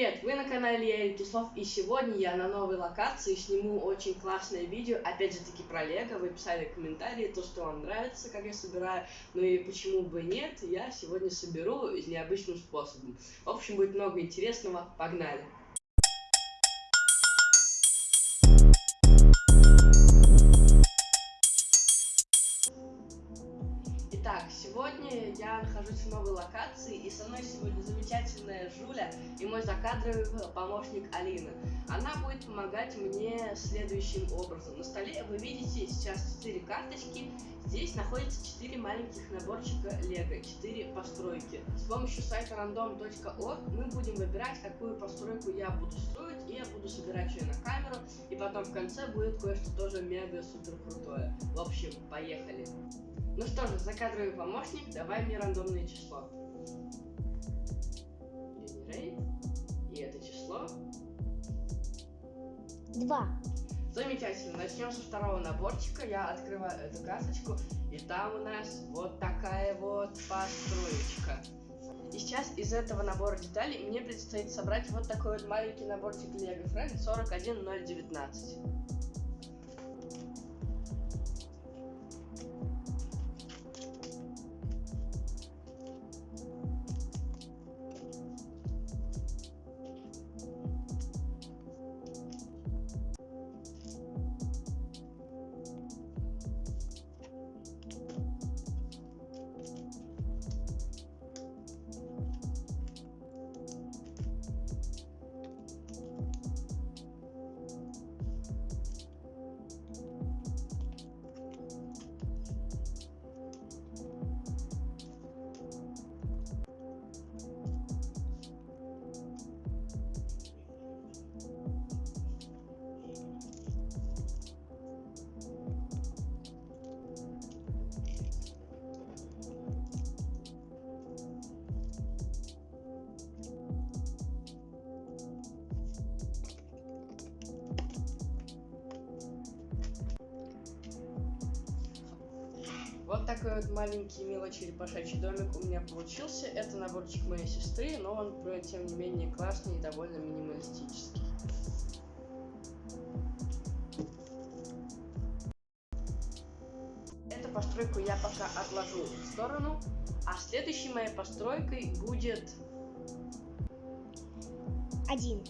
Привет, вы на канале я Кислов, и сегодня я на новой локации сниму очень классное видео, опять же таки про Лего, вы писали комментарии то, что вам нравится, как я собираю, ну и почему бы нет, я сегодня соберу необычным способом. В общем, будет много интересного, погнали! Я нахожусь в новой локации, и со мной сегодня замечательная Жуля и мой закадровый помощник Алина. Она будет помогать мне следующим образом. На столе вы видите сейчас 4 карточки, здесь находится 4 маленьких наборчика Лего, 4 постройки. С помощью сайта random.org мы будем выбирать, какую постройку я буду строить, и я буду собирать ее на камеру, и потом в конце будет кое-что тоже мега-супер крутое. В общем, поехали! Ну что же, закадровый помощник, давай мне рандомное число. И это число? Два. Замечательно. Начнем со второго наборчика. Я открываю эту карточку, и там у нас вот такая вот построечка. И сейчас из этого набора деталей мне предстоит собрать вот такой вот маленький наборчик Lego Friends 41019. Вот такой вот маленький милый черепашачий домик у меня получился. Это наборчик моей сестры, но он, тем не менее, классный и довольно минималистический. Эту постройку я пока отложу в сторону, а следующей моей постройкой будет... Один.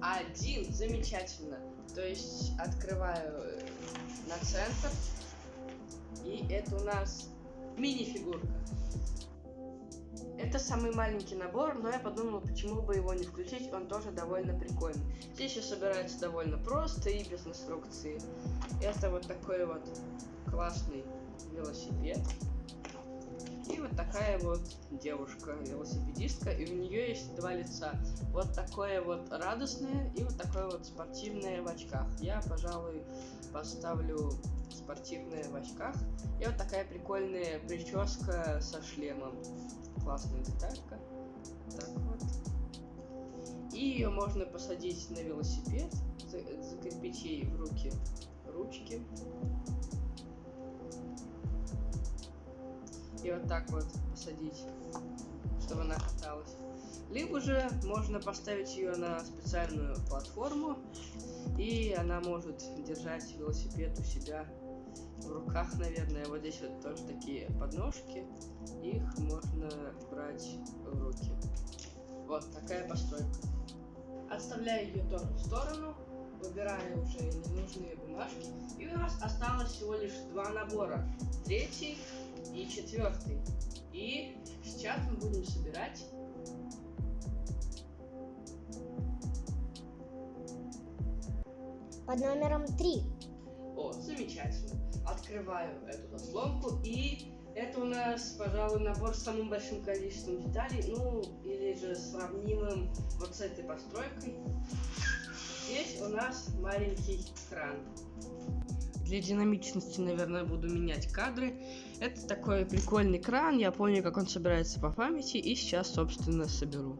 Один, замечательно. То есть открываю на центр, и это у нас мини-фигурка. Это самый маленький набор, но я подумал, почему бы его не включить, он тоже довольно прикольный. Здесь все собирается довольно просто и без инструкции. Это вот такой вот классный велосипед. И вот такая вот девушка, велосипедистка, и у нее есть два лица. Вот такое вот радостное и вот такое вот спортивное в очках. Я, пожалуй, поставлю спортивная в очках. И вот такая прикольная прическа со шлемом. Классная деталька. Так вот. И ее можно посадить на велосипед, закрепить ей в руки ручки. И вот так вот посадить, чтобы она каталась. Либо же можно поставить ее на специальную платформу, и она может держать велосипед у себя в руках, наверное. Вот здесь вот тоже такие подножки. Их можно брать в руки. Вот такая постройка. Отставляю ее тоже в сторону. Выбираю уже ненужные бумажки. И у нас осталось всего лишь два набора. Третий и четвертый. И сейчас мы будем собирать Под номером три. О, замечательно открываю эту заслонку и это у нас, пожалуй, набор с самым большим количеством деталей, ну, или же сравнимым вот с этой постройкой. Здесь у нас маленький кран. Для динамичности, наверное, буду менять кадры. Это такой прикольный кран, я помню, как он собирается по памяти, и сейчас, собственно, соберу.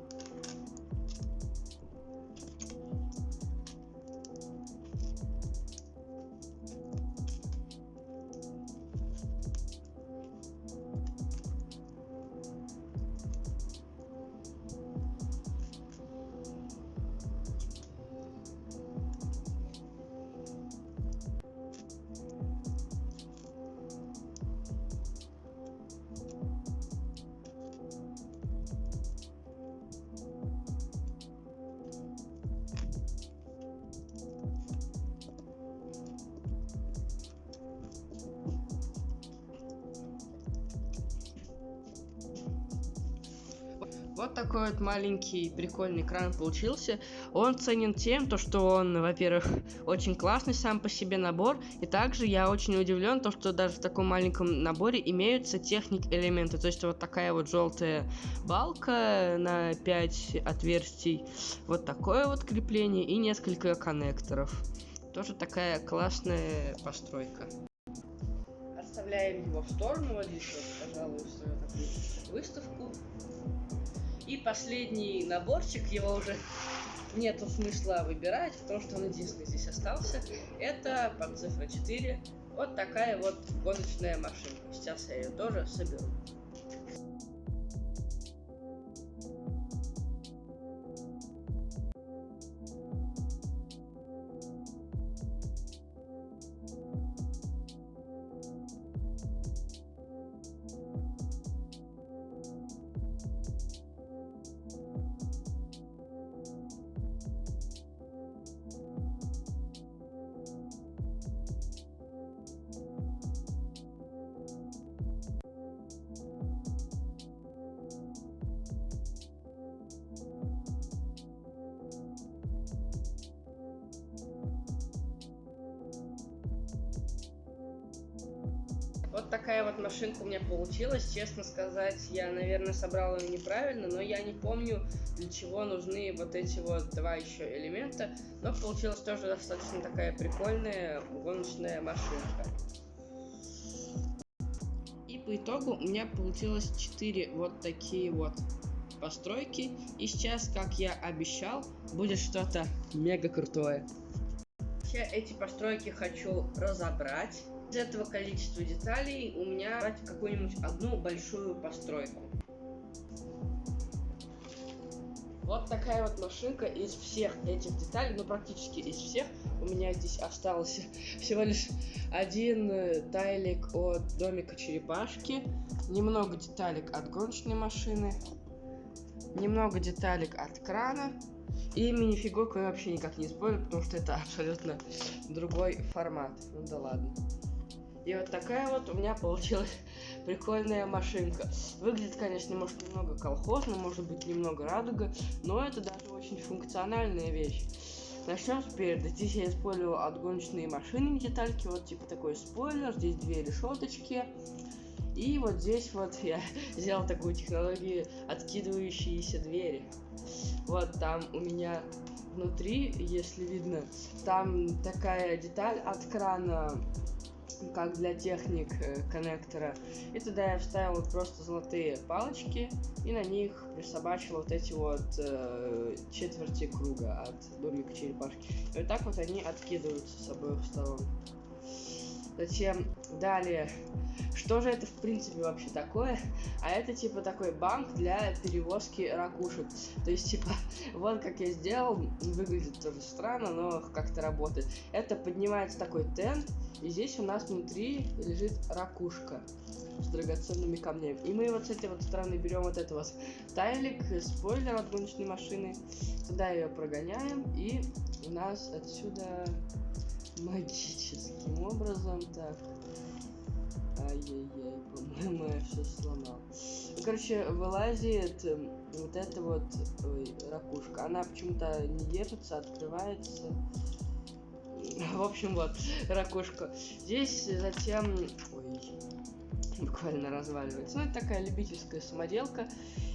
Вот такой вот маленький прикольный кран получился. Он ценен тем, то, что он, во-первых, очень классный сам по себе набор. И также я очень удивлен, то, что даже в таком маленьком наборе имеются техник элементы. То есть вот такая вот желтая балка на 5 отверстий. Вот такое вот крепление и несколько коннекторов. Тоже такая классная постройка. Отставляем его в сторону. Вот здесь вот, пожалуй, свою такую выставку. И последний наборчик, его уже нету смысла выбирать, потому что он единственный здесь остался. Это под цифра 4. Вот такая вот гоночная машинка. Сейчас я ее тоже соберу. Вот такая вот машинка у меня получилась. Честно сказать, я, наверное, собрал ее неправильно, но я не помню, для чего нужны вот эти вот два еще элемента. Но получилась тоже достаточно такая прикольная гоночная машинка. И по итогу у меня получилось 4 вот такие вот постройки. И сейчас, как я обещал, будет что-то мега крутое. Я эти постройки хочу разобрать из этого количества деталей у меня брать какую-нибудь одну большую постройку. Вот такая вот машинка из всех этих деталей, ну практически из всех. У меня здесь остался всего лишь один э, тайлик от домика черепашки, немного деталек от гоночной машины, немного деталек от крана, и минифигурку я вообще никак не использую, потому что это абсолютно другой формат. Ну да ладно. И вот такая вот у меня получилась прикольная машинка. Выглядит, конечно, может немного колхозно, может быть немного радуга, но это даже очень функциональная вещь. Начнем спереди. Здесь я использовал отгоночные машины детальки, вот типа такой спойлер, здесь две решеточки. И вот здесь вот я сделал такую технологию откидывающиеся двери. Вот там у меня внутри, если видно, там такая деталь от крана как для техник э, коннектора. И туда я вставил вот просто золотые палочки и на них присобачил вот эти вот э, четверти круга от домика черепашки. И вот так вот они откидываются с обоих сторон. Затем далее, что же это в принципе вообще такое? А это типа такой банк для перевозки ракушек. То есть типа, вот как я сделал, выглядит тоже странно, но как-то работает. Это поднимается такой тент, и здесь у нас внутри лежит ракушка с драгоценными камнями. И мы вот с этой вот стороны берем вот это вот тайлик, спойлер от гоночной машины, туда ее прогоняем, и у нас отсюда магическим образом так. Ай-яй-яй, по-моему, я все сломал. Короче, вылазит эм, вот эта вот ой, ракушка. Она почему-то не держится, открывается. В общем, вот, ракушка. Здесь затем... Ой, буквально разваливается. Ну, это такая любительская самоделка.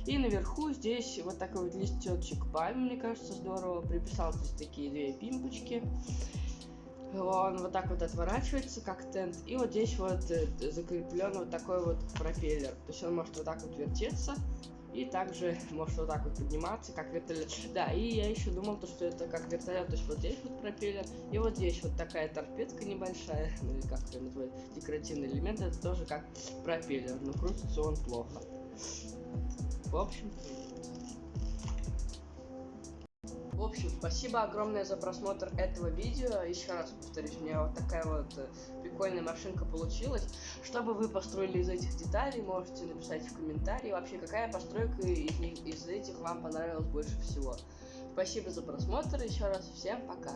И наверху здесь вот такой вот листочек пальмы, мне кажется, здорово. Приписал здесь такие две пимпочки. Он вот так вот отворачивается, как тент. И вот здесь вот э, закреплен вот такой вот пропеллер. То есть он может вот так вот вертеться. И также может вот так вот подниматься, как вертолет. Да, и я еще думал, то, что это как вертолет. То есть вот здесь вот пропеллер, и вот здесь вот такая торпедка небольшая, ну или как это называют, декоративный элемент, это тоже как пропеллер, но крутится он плохо. В общем, в общем, спасибо огромное за просмотр этого видео. Еще раз повторюсь, у меня вот такая вот э, прикольная машинка получилась. Что бы вы построили из этих деталей, можете написать в комментарии. Вообще, какая постройка из, них, из этих вам понравилась больше всего. Спасибо за просмотр. Еще раз всем пока.